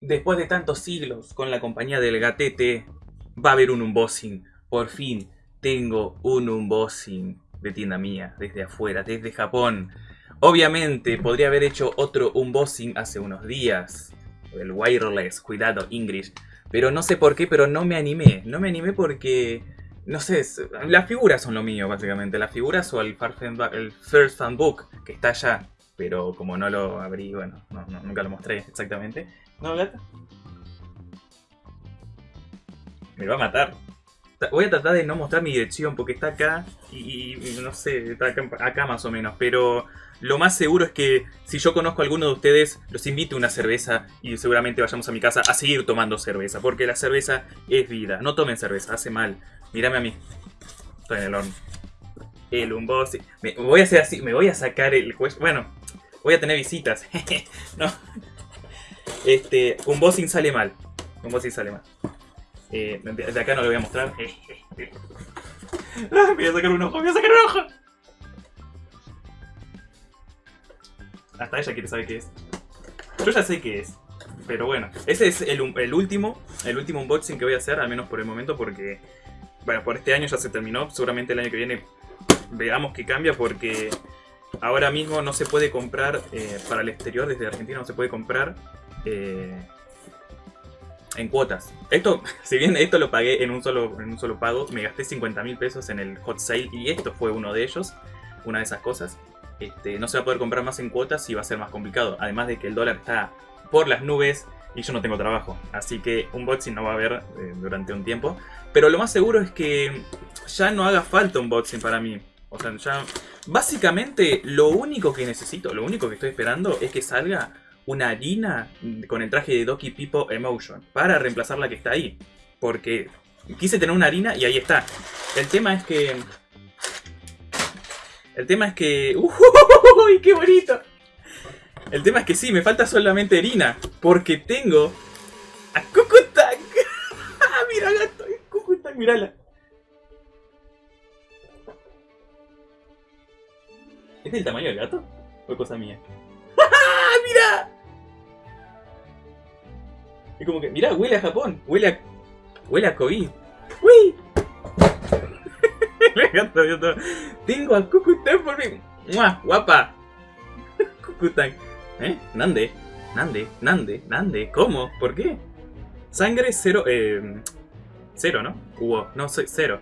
Después de tantos siglos con la compañía del gatete, va a haber un unboxing. Por fin tengo un unboxing de tienda mía, desde afuera, desde Japón. Obviamente podría haber hecho otro unboxing hace unos días. El wireless, cuidado, English. Pero no sé por qué, pero no me animé. No me animé porque... No sé, las figuras son lo mío, básicamente. Las figuras o el, First Fan Book, que está allá. Pero como no lo abrí, bueno, nunca lo mostré exactamente. ¿No, gata? Me va a matar. Voy a tratar de no mostrar mi dirección porque está acá y, no sé, está acá, más o menos. Pero lo más seguro es que si yo conozco a alguno de ustedes, los invite a una cerveza y seguramente vayamos a mi casa a seguir tomando cerveza. Porque la cerveza es vida. No tomen cerveza, hace mal. Mírame a mí. Estoy en el horno. El unboxing. Me voy a hacer así, me voy a sacar el juez. Bueno, voy a tener visitas. no. Este, unboxing sale mal. Unboxing sale mal. Eh, de acá no lo voy a mostrar. Ah, voy a sacar un ojo, voy a sacar un ojo. Hasta ella quiere saber qué es. Yo ya sé qué es. Pero bueno, ese es el, el, último, el último unboxing que voy a hacer, al menos por el momento, porque, bueno, por este año ya se terminó. Seguramente el año que viene veamos qué cambia, porque ahora mismo no se puede comprar, eh, para el exterior, desde Argentina no se puede comprar eh, en cuotas. Esto, si bien esto lo pagué en un solo, en un solo pago, me gasté 50 mil pesos en el hot sale y esto fue uno de ellos, una de esas cosas. Este, no se va a poder comprar más en cuotas y va a ser más complicado. Además de que el dólar está por las nubes y yo no tengo trabajo. Así que un unboxing no va a haber eh, durante un tiempo. Pero lo más seguro es que ya no haga falta un unboxing para mí. O sea, ya... Básicamente lo único que necesito, lo único que estoy esperando es que salga una harina con el traje de Doki Pipo Emotion para reemplazar la que está ahí. Porque quise tener una harina y ahí está. El tema es que... El tema es que... ¡Uy, qué bonito! El tema es que sí, me falta solamente harina. Porque tengo... A Kukutang. Mira, gato. Kukutang, mírala. ¿Es del tamaño del gato? ¿O cosa mía? ¡Mira! Es como que, mira, huele a Japón, huele a. huele a COVID. ¡Uy! Me encanta, Tengo a Kukutang por mí. ¡Mua! ¡Guapa! Kukutang. ¿Eh? ¿Nande? ¿Nande? ¿Nande? ¿Nande? ¿Cómo? ¿Por qué? Sangre cero. Eh, cero, ¿no? Hubo. No, cero.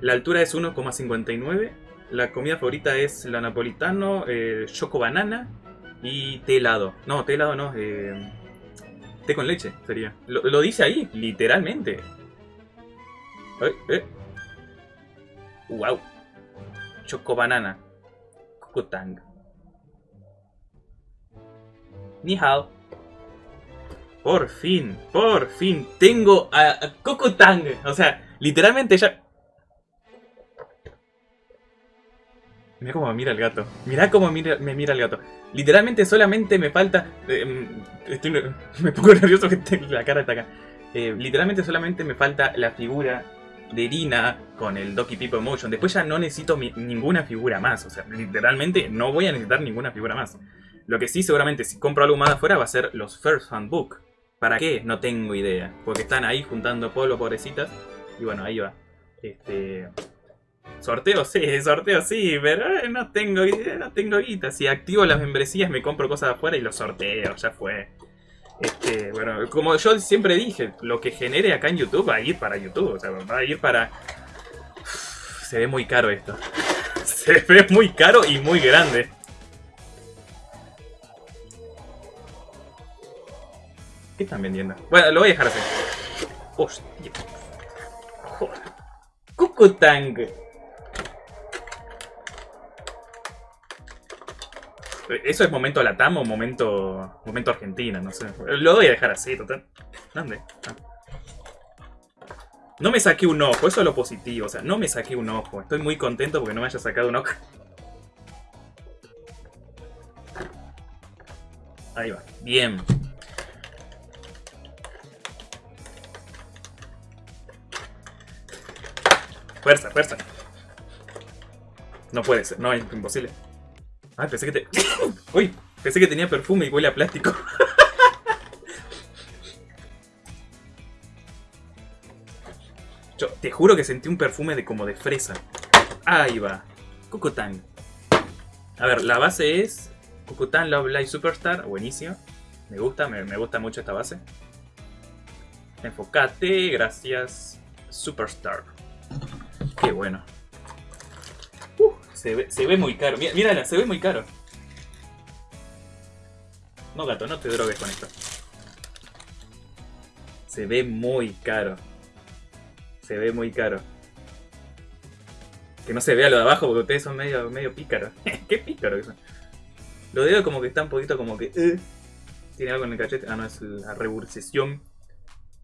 La altura es 1,59. La comida favorita es la napolitano, eh, choco banana y té helado. No, té helado no, eh, té con leche sería. Lo, dice ahí, literalmente. Eh, eh. Wow. Choco banana. Kukutang. Ni hao. Por fin, por fin, tengo a, a Kukutang. O sea, literalmente ya... Mira cómo me mira el gato. Mira cómo me mira el gato. Literalmente solamente me falta... Eh, mm, me pongo nervioso que la cara está acá. Eh, literalmente solamente me falta la figura de Irina con el Doki Pipo Emotion. Después ya no necesito ninguna figura más. O sea, literalmente no voy a necesitar ninguna figura más. Lo que sí, seguramente, si compro algo más afuera, va a ser los First Fan Book. ¿Para qué? No tengo idea. Porque están ahí juntando polvo, pobrecitas. Y bueno, ahí va. Este... Sorteo sí, sorteo sí, pero no tengo, no tengo guita. Si activo las membresías me compro cosas de afuera y los sorteo, ya fue. Este, bueno, como yo siempre dije, lo que genere acá en YouTube va a ir para YouTube, o sea, va a ir para... se ve muy caro esto. Se ve muy caro y muy grande. ¿Qué están vendiendo? Bueno, lo voy a dejar así. Hostia. Joder. Kukutang. ¿Eso es momento Latam o momento, momento Argentina? No sé. Lo voy a dejar así, total. ¿Dónde? Ah. No me saqué un ojo, eso es lo positivo. O sea, no me saqué un ojo. Estoy muy contento porque no me haya sacado un ojo. Ahí va. Bien. Fuerza, fuerza. No puede ser, no, es imposible. Ah, pensé que te... Uy, pensé que tenía perfume y huele a plástico. Yo te juro que sentí un perfume de como de fresa. Ahí va. Cocotán. A ver, la base es Cocotán Love Live Superstar. Buenísimo. Me gusta, me, me gusta mucho esta base. Enfocate, gracias. Superstar. Qué bueno. Se, ve, muy caro. Mira- Mírala, se ve muy caro. No, gato, no te drogues con esto. Se ve muy caro. Se ve muy caro. Que no se vea lo de abajo porque ustedes son medio, medio pícaros. Qué pícaros que son. Lo dedos como que está un poquito como que... eh. Tiene algo en el cachete. Ah, no, es la rebursación.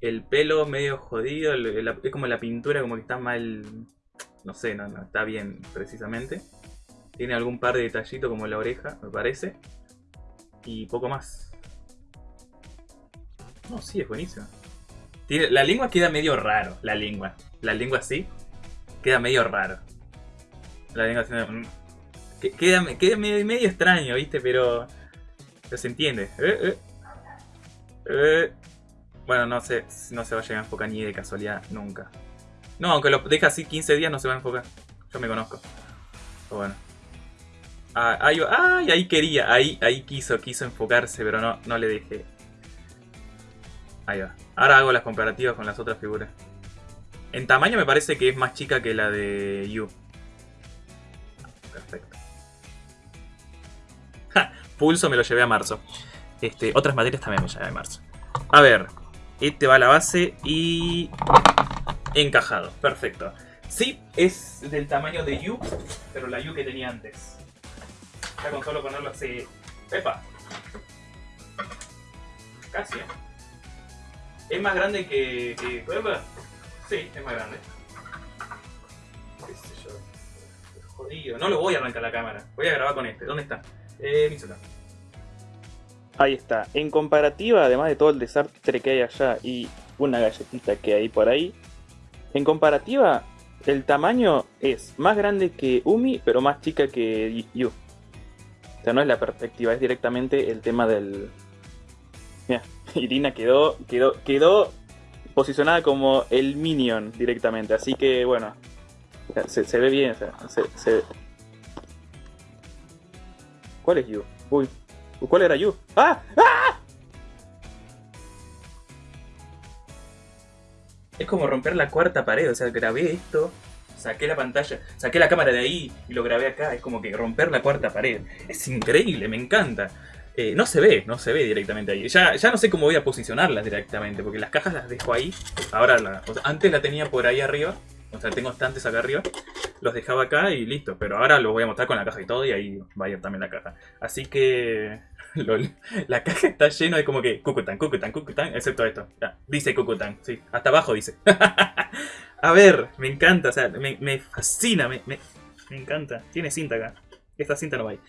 El pelo medio jodido. es como la pintura como que está mal... No sé, no, no está bien precisamente. Tiene algún par de detallitos como la oreja, me parece. Y poco más. No, sí, es buenísimo. Tiene- la lengua queda medio raro, la lengua. La lengua así queda medio raro. La lengua así, que- queda, queda medio, medio extraño, ¿viste? Pero, pero se entiende. Eh, eh. Eh. Bueno, no sé, no se va a llegar a enfocar ni de casualidad nunca. No, aunque lo deja así 15 días no se va a enfocar. Yo me conozco. Pero bueno. Ah, ahí. Ay, ahí quería, ahí, ahí quiso, quiso enfocarse, pero no, no le dejé. Ahí va. Ahora hago las comparativas con las otras figuras. En tamaño me parece que es más chica que la de Yu. Perfecto. Pulso me lo llevé a marzo. Este, otras materias también me llevé a marzo. A ver. Este va a la base y... Encajado. Perfecto. Sí, es del tamaño de Yu, pero la Yu que tenía antes. Ya con solo ponerlo así... ¡Epa! Casi, ¿eh? Es más grande que... que ¿Epa? Sí, es más grande. Jodido. No lo voy a arrancar la cámara. Voy a grabar con este. ¿Dónde está? Eh, Mizuta. Ahí está. En comparativa, además de todo el desastre que hay allá y una galletita que hay por ahí, en comparativa, el tamaño es más grande que Umi, pero más chica que Yu. O sea, no es la perspectiva, es directamente el tema del. Mira, Irina quedó, quedó, quedó posicionada como el minion directamente. Así que bueno, se, ve bien. se- ¿Cuál es Yu? Uy, ¿cuál era Yu? ¡Ah! ¡Ah! Es como romper la cuarta pared, o sea, grabé esto, saqué la pantalla, saqué la cámara de ahí y lo grabé acá, es como que romper la cuarta pared. Es increíble, me encanta. Eh, no se ve, no se ve directamente ahí. Ya, ya no sé cómo voy a posicionarlas directamente, porque las cajas las dejo ahí. Ahora, antes la tenía por ahí arriba, o sea, tengo estantes acá arriba. Los dejaba acá y listo, pero ahora los voy a mostrar con la caja y todo, y ahí va a ir también la caja. Así que... lol, la caja está llena de como que Cucutan, Cucutan, Cucutan, excepto esto. Dice Cucutan, sí, hasta abajo dice. a ver, me encanta, o sea, me, me fascina, me, me, me encanta. Tiene cinta acá. Esta cinta no va ahí.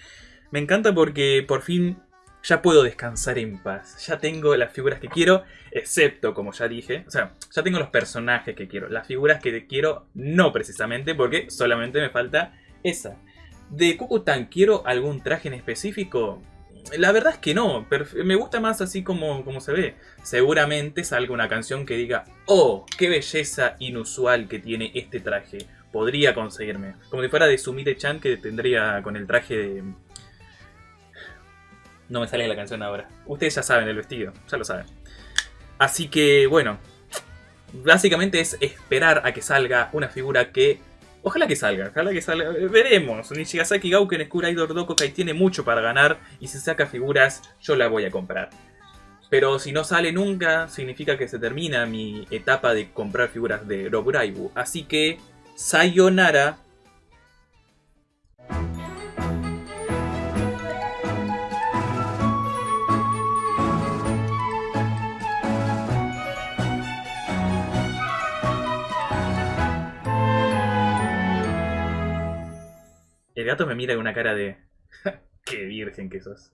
Me encanta porque por fin ya puedo descansar en paz. Ya tengo las figuras que quiero, excepto, como ya dije, o sea, ya tengo los personajes que quiero. Las figuras que quiero, no precisamente, porque solamente me falta esa. ¿De Kukutan quiero algún traje en específico? La verdad es que no, me gusta más así como, como se ve. Seguramente salga una canción que diga, oh, qué belleza inusual que tiene este traje. Podría conseguirme. Como si fuera de Sumire-chan que tendría con el traje de... No me sale la canción ahora. Ustedes ya saben el vestido, ya lo saben. Así que, bueno. Básicamente es esperar a que salga una figura que... Ojalá que salga, ojalá que salga. Veremos. Nishigasaki Gauken Skura Idol Dokokai tiene mucho para ganar. Y si saca figuras, yo la voy a comprar. Pero si no sale nunca, significa que se termina mi etapa de comprar figuras de Roburaibu. Así que, sayonara. El gato me mira con una cara de... ¡Qué virgen que sos!